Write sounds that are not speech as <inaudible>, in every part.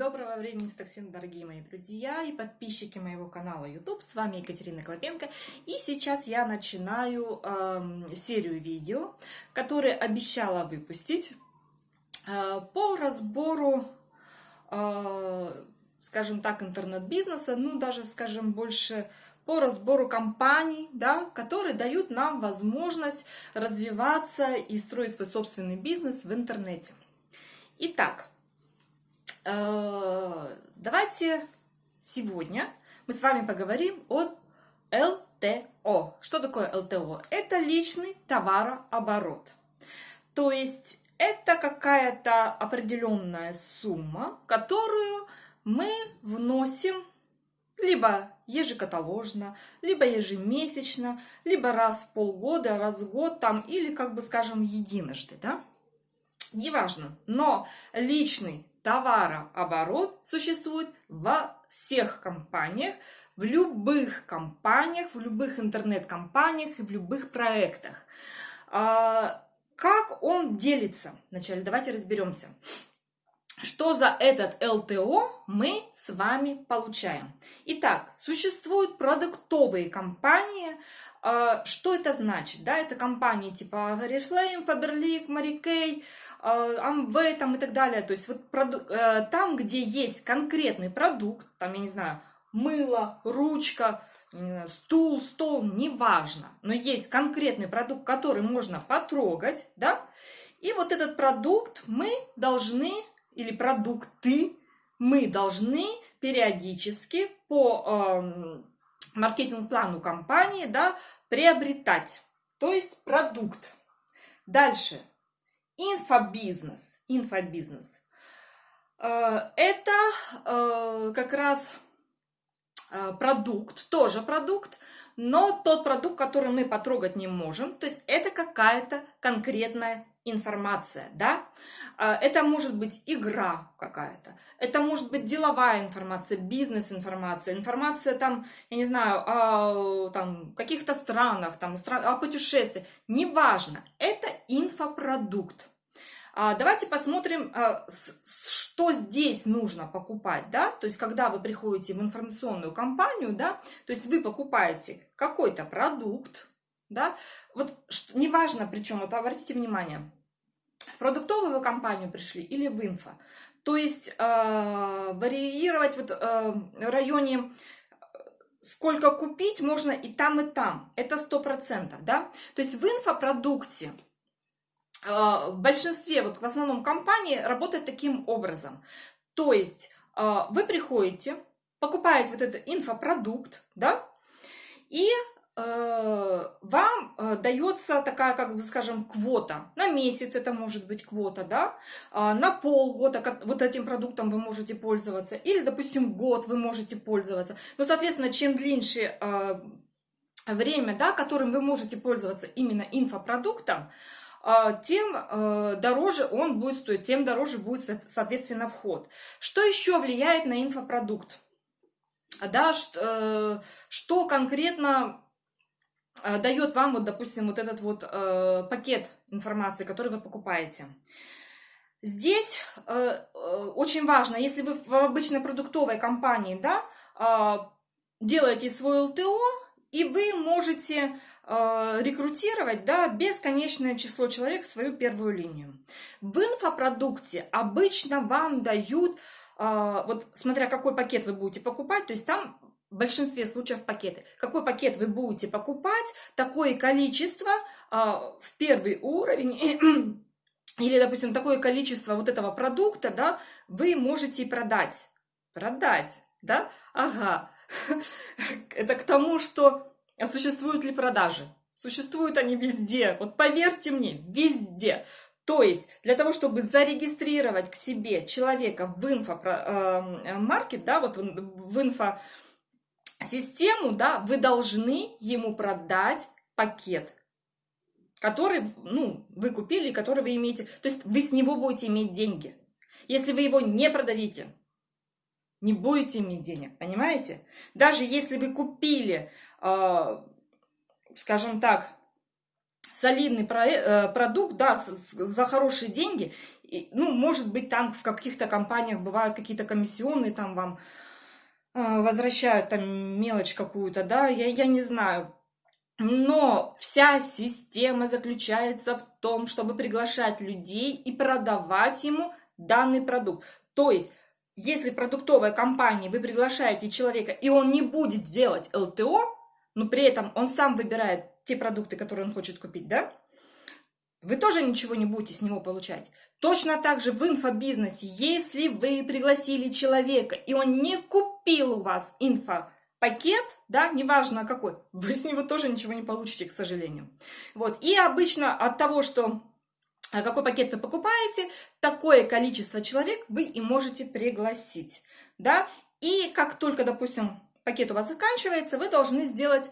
Доброго времени суток дорогие мои друзья и подписчики моего канала YouTube. С вами Екатерина Клопенко. И сейчас я начинаю э, серию видео, которые обещала выпустить э, по разбору, э, скажем так, интернет-бизнеса, ну даже, скажем, больше по разбору компаний, да, которые дают нам возможность развиваться и строить свой собственный бизнес в интернете. Итак, давайте сегодня мы с вами поговорим о ЛТО. Что такое ЛТО? Это личный товарооборот. То есть это какая-то определенная сумма, которую мы вносим либо ежекаталожно, либо ежемесячно, либо раз в полгода, раз в год там, или, как бы скажем, единожды, да? Неважно, но личный товарооборот существует во всех компаниях, в любых компаниях, в любых интернет-компаниях и в любых проектах. А, как он делится? Вначале давайте разберемся. Что за этот ЛТО мы с вами получаем? Итак, существуют продуктовые компании. А, что это значит? Да, это компании типа Oriflame, Faberlic, Mary Kay, Amway там и так далее. То есть вот э, там, где есть конкретный продукт, там, я не знаю, мыло, ручка, стул, стол, неважно, но есть конкретный продукт, который можно потрогать, да, и вот этот продукт мы должны, или продукты, мы должны периодически по э, маркетинг-плану компании, да, приобретать, то есть продукт. Дальше, инфобизнес. Инфобизнес. Э, это э, как раз э, продукт, тоже продукт, но тот продукт, который мы потрогать не можем, то есть это какая-то конкретная информация, да, это может быть игра какая-то, это может быть деловая информация, бизнес-информация, информация там, я не знаю, о там, каких-то странах, там, о путешествиях, неважно, это инфопродукт. А, давайте посмотрим, а, что здесь нужно покупать, да, то есть когда вы приходите в информационную компанию, да, то есть вы покупаете какой-то продукт, да, вот неважно, причем, вот обратите внимание, в продуктовую компанию пришли или в инфо, то есть э, варьировать вот э, в районе сколько купить можно и там, и там. Это сто процентов, да. То есть в инфопродукте а, в большинстве, вот в основном компании работает таким образом. То есть а, вы приходите, покупаете вот этот инфопродукт, да, и э, вам э, дается такая, как бы скажем, квота. На месяц это может быть квота, да, а, на полгода вот этим продуктом вы можете пользоваться, или, допустим, год вы можете пользоваться. Но, соответственно, чем длиннее время, да, которым вы можете пользоваться именно инфопродуктом, тем э, дороже он будет стоить, тем дороже будет, соответственно, вход. Что еще влияет на инфопродукт? Да, э, что конкретно э, дает вам, вот, допустим, вот этот вот пакет информации, который вы покупаете? Здесь очень важно, если вы в обычной продуктовой компании, да, а, делаете свой ЛТО, и вы можете э, рекрутировать да, бесконечное число человек в свою первую линию. В инфопродукте обычно вам дают, э, вот смотря какой пакет вы будете покупать, то есть там в большинстве случаев пакеты. Какой пакет вы будете покупать, такое количество э, в первый уровень <clears throat> или, допустим, такое количество вот этого продукта, да, вы можете продать. Продать, да? Ага. <laughs> Это к тому, что а существуют ли продажи? Существуют они везде. Вот поверьте мне, везде. То есть для того, чтобы зарегистрировать к себе человека в инфомаркет, да, вот в инфосистему, да, вы должны ему продать пакет, который, ну, вы купили, который вы имеете. То есть вы с него будете иметь деньги. Если вы его не продадите, не будете иметь денег, понимаете? Даже если вы купили, э, скажем так, солидный про, э, продукт, да, за хорошие деньги, И, ну, может быть, там в каких-то компаниях бывают какие-то комиссионные, там вам возвращают там мелочь какую-то, да, я, я не знаю. Но вся система заключается в том, чтобы приглашать людей и продавать ему данный продукт. То есть, если продуктовая компания, вы приглашаете человека, и он не будет делать ЛТО, но при этом он сам выбирает те продукты, которые он хочет купить, да, вы тоже ничего не будете с него получать. Точно так же в инфобизнесе, если вы пригласили человека, и он не купил у вас инфопакет, да, неважно какой, <laughs> вы с него тоже ничего не получите, к сожалению. Вот, и обычно от того, что а, какой пакет вы покупаете, такое количество человек вы и можете пригласить, да, и как только, допустим, пакет у вас заканчивается, вы должны сделать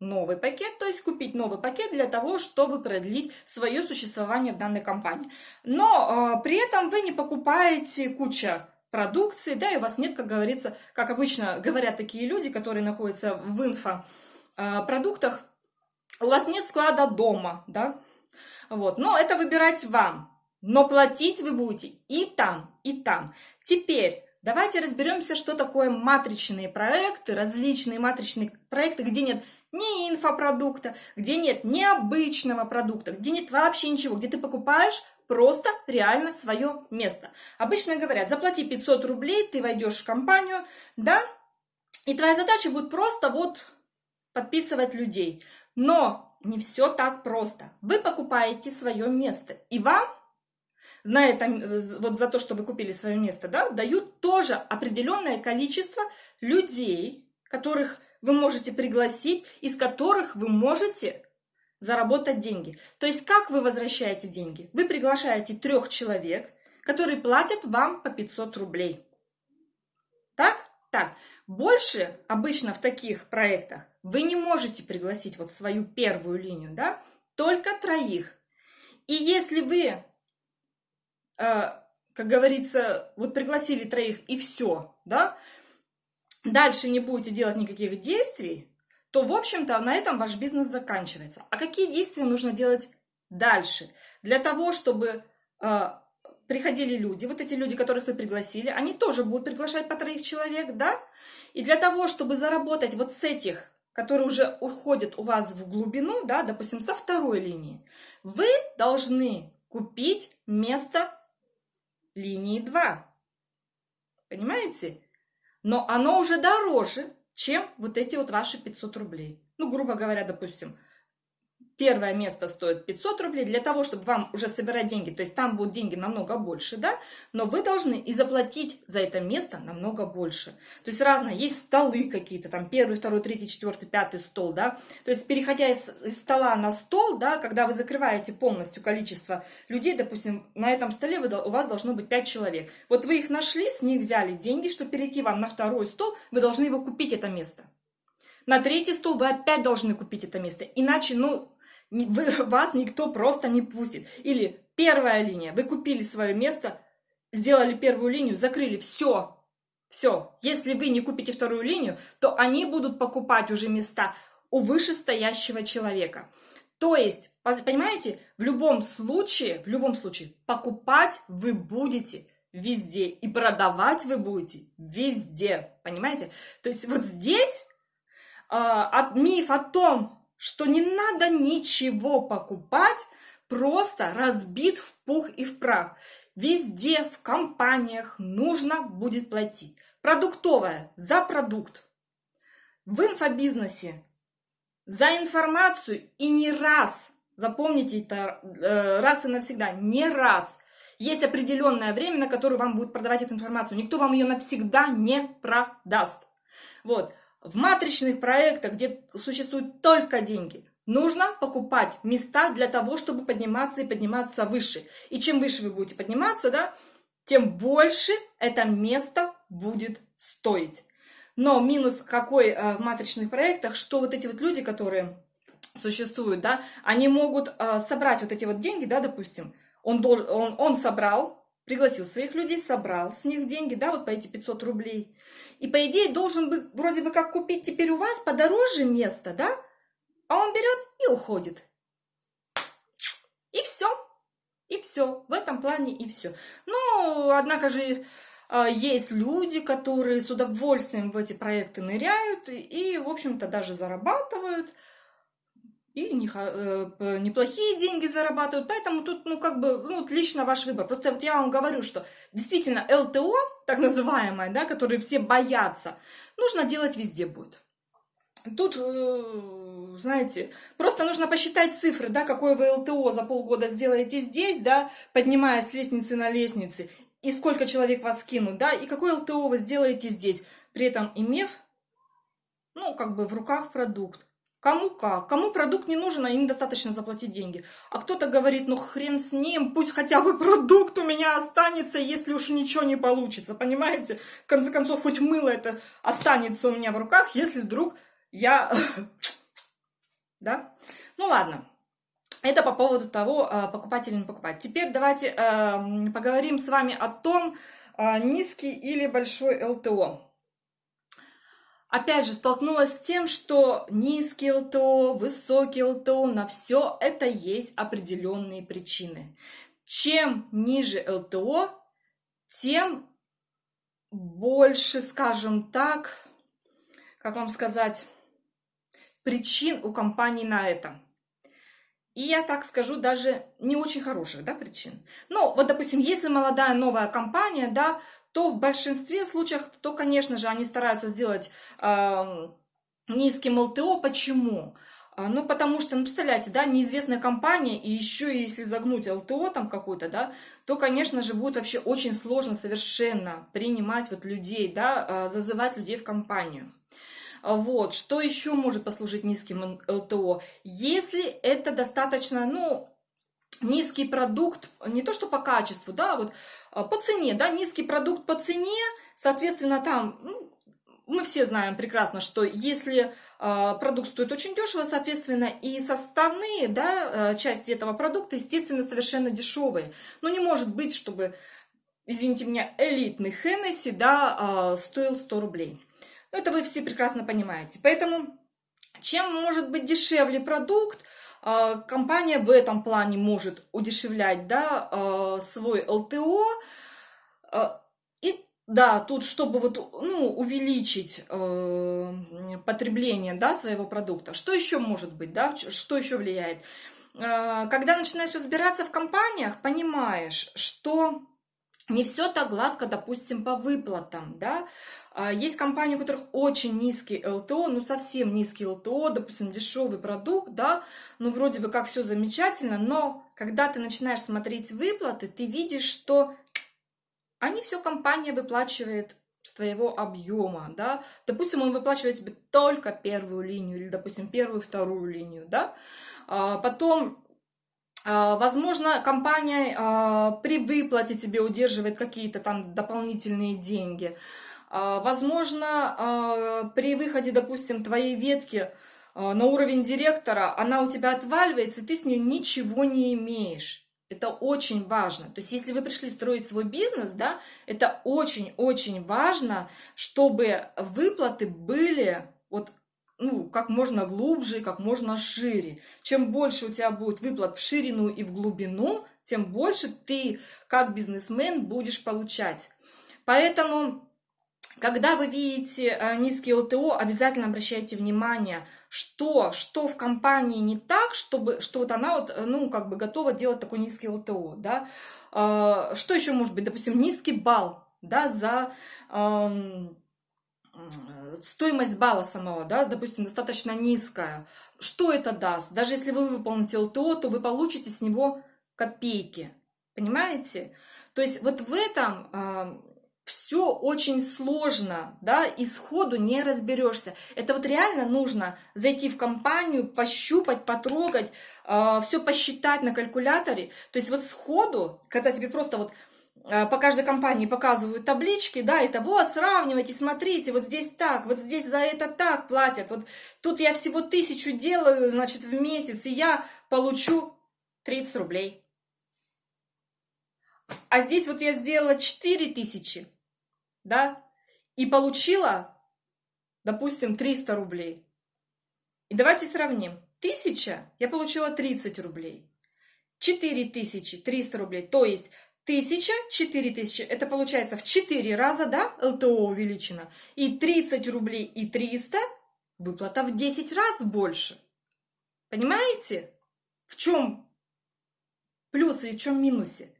новый пакет, то есть купить новый пакет для того, чтобы продлить свое существование в данной компании. Но э, при этом вы не покупаете куча продукции, да, и у вас нет, как говорится, как обычно говорят такие люди, которые находятся в инфопродуктах, у вас нет склада дома, да, вот, но это выбирать вам, но платить вы будете и там, и там. Теперь давайте разберемся, что такое матричные проекты, различные матричные проекты, где нет ни инфопродукта, где нет ни обычного продукта, где нет вообще ничего, где ты покупаешь просто реально свое место. Обычно говорят, заплати 500 рублей, ты войдешь в компанию, да, и твоя задача будет просто вот подписывать людей. Но не все так просто. Вы покупаете свое место, и вам на этом, вот за то, что вы купили свое место, да, дают тоже определенное количество людей, которых вы можете пригласить, из которых вы можете заработать деньги. То есть как вы возвращаете деньги? Вы приглашаете трех человек, которые платят вам по 500 рублей. Так? Так. Больше обычно в таких проектах вы не можете пригласить вот свою первую линию, да? Только троих. И если вы, э, как говорится, вот пригласили троих и все, да, дальше не будете делать никаких действий, то, в общем-то, на этом ваш бизнес заканчивается. А какие действия нужно делать дальше? Для того, чтобы э, приходили люди, вот эти люди, которых вы пригласили, они тоже будут приглашать по троих человек, да? И для того, чтобы заработать вот с этих, которые уже уходят у вас в глубину, да, допустим, со второй линии, вы должны купить место линии 2. Понимаете? Но оно уже дороже, чем вот эти вот ваши 500 рублей. Ну, грубо говоря, допустим, первое место стоит 500 рублей для того, чтобы вам уже собирать деньги. То есть там будут деньги намного больше, да, но вы должны и заплатить за это место намного больше. То есть разное, есть столы какие-то, там первый, второй, третий, четвертый, пятый стол, да. То есть переходя из, из стола на стол, да, когда вы закрываете полностью количество людей, допустим, на этом столе вы, у вас должно быть 5 человек. Вот вы их нашли, с них взяли деньги, чтобы перейти вам на второй стол, вы должны его купить, это место. На третий стол вы опять должны купить это место. Иначе, ну, вы, вас никто просто не пустит. Или первая линия, вы купили свое место, сделали первую линию, закрыли, все, все. Если вы не купите вторую линию, то они будут покупать уже места у вышестоящего человека. То есть, понимаете, в любом случае, в любом случае, покупать вы будете везде и продавать вы будете везде, понимаете? То есть вот здесь э, от, миф о том, что не надо ничего покупать, просто разбит в пух и в прах. Везде в компаниях нужно будет платить. Продуктовая за продукт. В инфобизнесе за информацию и не раз, запомните это э, раз и навсегда, не раз. Есть определенное время, на которое вам будет продавать эту информацию. Никто вам ее навсегда не продаст. Вот. В матричных проектах, где существуют только деньги, нужно покупать места для того, чтобы подниматься и подниматься выше. И чем выше вы будете подниматься, да, тем больше это место будет стоить. Но минус какой э, в матричных проектах, что вот эти вот люди, которые существуют, да, они могут э, собрать вот эти вот деньги, да, допустим, он, должен, он, он собрал, пригласил своих людей, собрал с них деньги, да, вот по эти 500 рублей. И по идее должен бы вроде бы как купить теперь у вас подороже место, да? А он берет и уходит. И все. И все. В этом плане и все. Но, однако же, а, есть люди, которые с удовольствием в эти проекты ныряют и, в общем-то, даже зарабатывают. И э, неплохие деньги зарабатывают. Поэтому тут, ну, как бы, ну, лично ваш выбор. Просто вот я вам говорю, что действительно ЛТО, так называемое, да, которые все боятся, нужно делать везде будет. Тут, э, знаете, просто нужно посчитать цифры, да, какое вы ЛТО за полгода сделаете здесь, да, поднимаясь с лестницы на лестнице, и сколько человек вас скинут, да, и какой ЛТО вы сделаете здесь, при этом имев, ну, как бы в руках продукт. Кому как? Кому продукт не нужен, а им достаточно заплатить деньги. А кто-то говорит, ну хрен с ним, пусть хотя бы продукт у меня останется, если уж ничего не получится, понимаете? В конце концов, хоть мыло это останется у меня в руках, если вдруг я... <laughs> Да? Ну ладно. Это по поводу того, а, покупать или не покупать. Теперь давайте э, поговорим с вами о том, э, низкий или большой ЛТО. Опять же, столкнулась с тем, что низкий ЛТО, высокий ЛТО, на все это есть определенные причины. Чем ниже ЛТО, тем больше, скажем так, как вам сказать, причин у компании на это. И я так скажу, даже не очень хороших да, причин. Но вот, допустим, если молодая новая компания, да, то в большинстве случаев, то, конечно же, они стараются сделать э, низким ЛТО. Почему? А, ну, потому что, ну, представляете, да, неизвестная компания, и еще если загнуть ЛТО там какой-то, да, то, конечно же, будет вообще очень сложно совершенно принимать вот людей, да, а, зазывать людей в компанию. А, вот, что еще может послужить низким ЛТО? Если это достаточно, ну, низкий продукт, не то что по качеству, да, вот а, по цене, да, низкий продукт по цене, соответственно, там, ну, мы все знаем прекрасно, что если э, продукт стоит очень дешево, соответственно, и составные да, части этого продукта, естественно, совершенно дешевые. Но не может быть, чтобы, извините меня, элитный Хеннесси да, э, стоил 100 рублей. Ну, это вы все прекрасно понимаете. Поэтому, чем может быть дешевле продукт, а, компания в этом плане может удешевлять да, а, свой ЛТО. А, и да, тут, чтобы вот, ну, увеличить э, потребление да, своего продукта. Что еще может быть, да, что еще влияет? Когда начинаешь разбираться в компаниях, понимаешь, что не все так гладко, допустим, по выплатам, да. А, есть компании, у которых очень низкий ЛТО, ну совсем низкий ЛТО, допустим, дешевый продукт, да, ну вроде бы как все замечательно, но когда ты начинаешь смотреть выплаты, ты видишь, что они все компания выплачивает с твоего объема, да, допустим, он выплачивает тебе только первую линию или, допустим, первую, вторую линию, да, а потом возможно, компания а, при выплате тебе удерживает какие-то там дополнительные деньги. А, возможно, при выходе, допустим, твоей ветки на уровень директора, она у тебя отваливается, и ты с ней ничего не имеешь. Это очень важно. То есть, если вы пришли строить свой бизнес, да, это очень-очень важно, чтобы выплаты были вот ну, как можно глубже, как можно шире. Чем больше у тебя будет выплат в ширину и в глубину, тем больше ты, как бизнесмен, будешь получать. Поэтому, когда вы видите э, низкий ЛТО, обязательно обращайте внимание, что, что в компании не так, чтобы, что вот она вот, ну, как бы готова делать такой низкий ЛТО, да. А, что еще может быть? Допустим, низкий балл, да, за стоимость балла самого, да, допустим, достаточно низкая, что это даст? Даже если вы выполните ЛТО, то вы получите с него копейки, понимаете? То есть вот в этом э, все очень сложно, да, и сходу не разберешься. Это вот реально нужно зайти в компанию, пощупать, потрогать, э, все посчитать на калькуляторе. То есть вот сходу, когда тебе просто вот по каждой компании показывают таблички, да, это вот, сравнивайте, смотрите, вот здесь так, вот здесь за это так платят, вот тут я всего тысячу делаю, значит, в месяц, и я получу 30 рублей. А здесь вот я сделала 4 тысячи, да, и получила, допустим, 300 рублей. И давайте сравним. Тысяча, я получила 30 рублей. 4300 рублей, то есть 1000, 4000, это получается в 4 раза, да, ЛТО увеличено, и 30 рублей и 300, выплата в 10 раз больше. Понимаете, в чем плюсы и в чем минусы?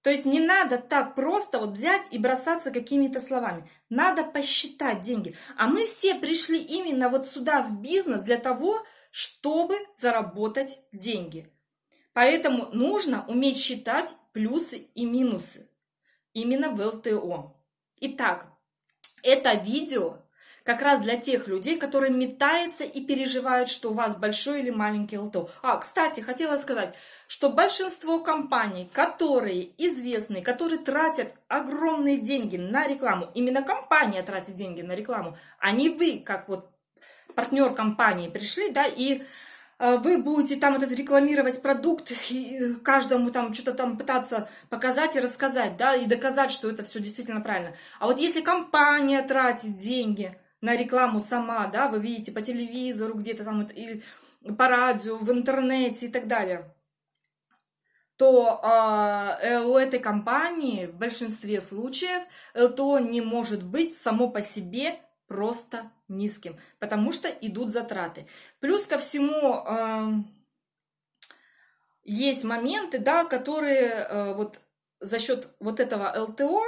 То есть не надо так просто вот взять и бросаться какими-то словами. Надо посчитать деньги. А мы все пришли именно вот сюда в бизнес для того, чтобы заработать деньги. Поэтому нужно уметь считать плюсы и минусы именно в ЛТО. Итак, это видео как раз для тех людей, которые метаются и переживают, что у вас большой или маленький ЛТО. А, кстати, хотела сказать, что большинство компаний, которые известны, которые тратят огромные деньги на рекламу, именно компания тратит деньги на рекламу, а не вы, как вот партнер компании пришли, да, и вы будете там этот рекламировать продукт и каждому там что-то там пытаться показать и рассказать, да, и доказать, что это все действительно правильно. А вот если компания тратит деньги на рекламу сама, да, вы видите по телевизору где-то там, или по радио, в интернете и так далее, то э, у этой компании в большинстве случаев ЛТО не может быть само по себе просто низким, потому что идут затраты. Плюс ко всему э, есть моменты, да, которые э, вот за счет вот этого ЛТО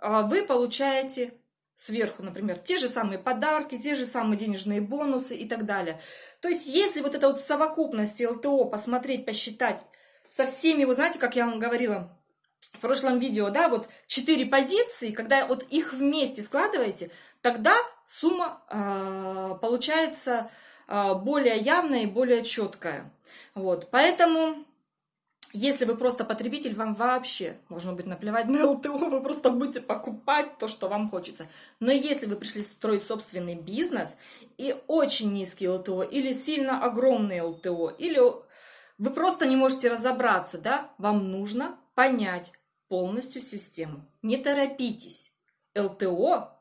э, вы получаете сверху, например, те же самые подарки, те же самые денежные бонусы и так далее. То есть, если вот это вот в совокупности ЛТО посмотреть, посчитать со всеми, вы знаете, как я вам говорила в прошлом видео, да, вот четыре позиции, когда вот их вместе складываете, тогда сумма э, получается э, более явная и более четкая. Вот, поэтому если вы просто потребитель, вам вообще должно быть наплевать на ЛТО, <laughs> вы просто будете покупать то, что вам хочется. Но если вы пришли строить собственный бизнес и очень низкий ЛТО, или сильно огромный ЛТО, или вы просто не можете разобраться, да, вам нужно понять полностью систему. Не торопитесь. ЛТО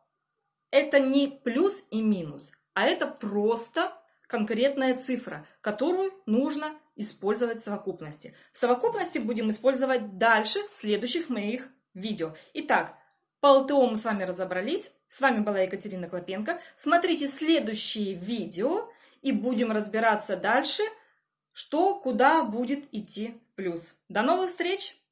это не плюс и минус, а это просто конкретная цифра, которую нужно использовать в совокупности. В совокупности будем использовать дальше в следующих моих видео. Итак, по ЛТО мы с вами разобрались. С вами была Екатерина Клопенко. Смотрите следующие видео и будем разбираться дальше, что куда будет идти в плюс. До новых встреч!